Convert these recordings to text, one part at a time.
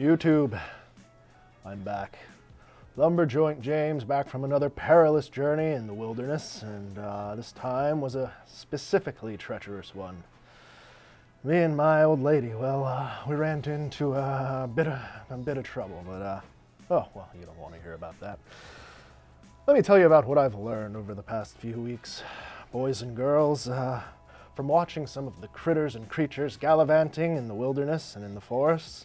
YouTube, I'm back. Lumberjoint James back from another perilous journey in the wilderness, and uh, this time was a specifically treacherous one. Me and my old lady, well, uh, we ran into a bit of, a bit of trouble, but, uh, oh, well, you don't want to hear about that. Let me tell you about what I've learned over the past few weeks. Boys and girls, uh, from watching some of the critters and creatures gallivanting in the wilderness and in the forests,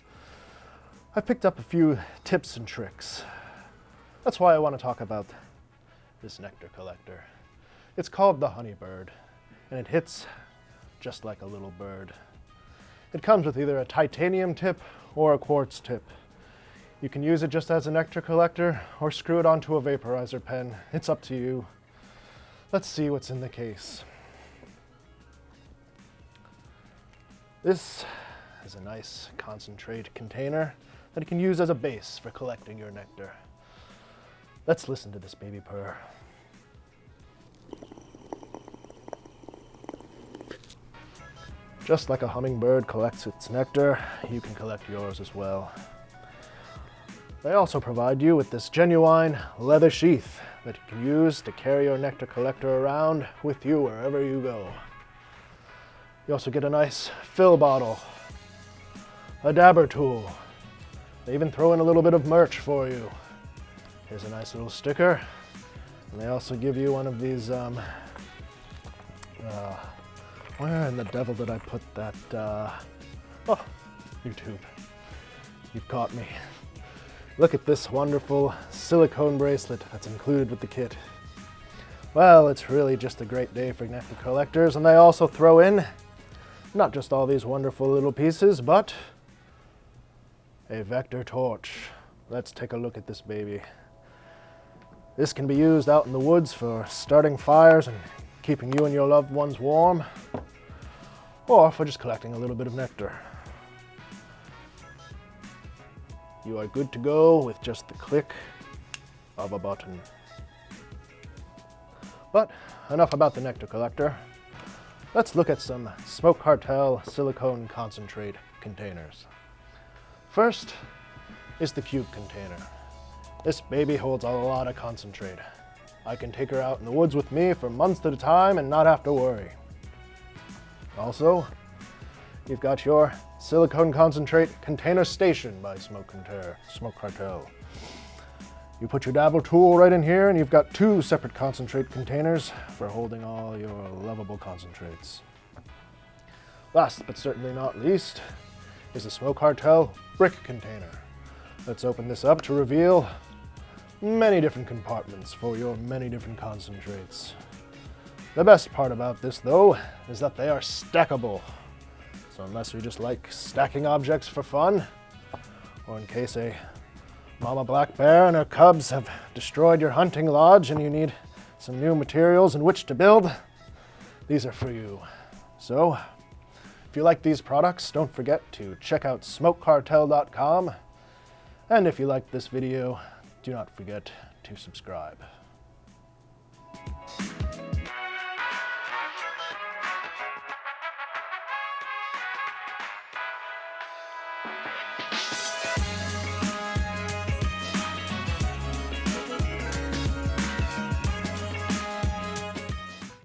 I've picked up a few tips and tricks. That's why I want to talk about this nectar collector. It's called the Honeybird, and it hits just like a little bird. It comes with either a titanium tip or a quartz tip. You can use it just as a nectar collector or screw it onto a vaporizer pen. It's up to you. Let's see what's in the case. This is a nice concentrate container that you can use as a base for collecting your nectar. Let's listen to this baby purr. Just like a hummingbird collects its nectar, you can collect yours as well. They also provide you with this genuine leather sheath that you can use to carry your nectar collector around with you wherever you go. You also get a nice fill bottle, a dabber tool. They even throw in a little bit of merch for you. Here's a nice little sticker. And they also give you one of these, um, uh, where in the devil did I put that, uh, oh, YouTube. You've caught me. Look at this wonderful silicone bracelet that's included with the kit. Well, it's really just a great day for nectar collectors, and they also throw in not just all these wonderful little pieces, but a vector torch. Let's take a look at this baby. This can be used out in the woods for starting fires and keeping you and your loved ones warm, or for just collecting a little bit of nectar. You are good to go with just the click of a button. But enough about the nectar collector. Let's look at some Smoke Cartel silicone concentrate containers. First is the cube container. This baby holds a lot of concentrate. I can take her out in the woods with me for months at a time and not have to worry. Also, you've got your silicone concentrate container station by Smoke, Smoke Cartel. You put your dabber tool right in here and you've got two separate concentrate containers for holding all your lovable concentrates. Last but certainly not least is the Smoke Cartel brick container. Let's open this up to reveal many different compartments for your many different concentrates. The best part about this though is that they are stackable. So unless you just like stacking objects for fun, or in case a Mama Black Bear and her cubs have destroyed your hunting lodge and you need some new materials in which to build, these are for you. So, if you like these products, don't forget to check out smokecartel.com. And if you liked this video, do not forget to subscribe.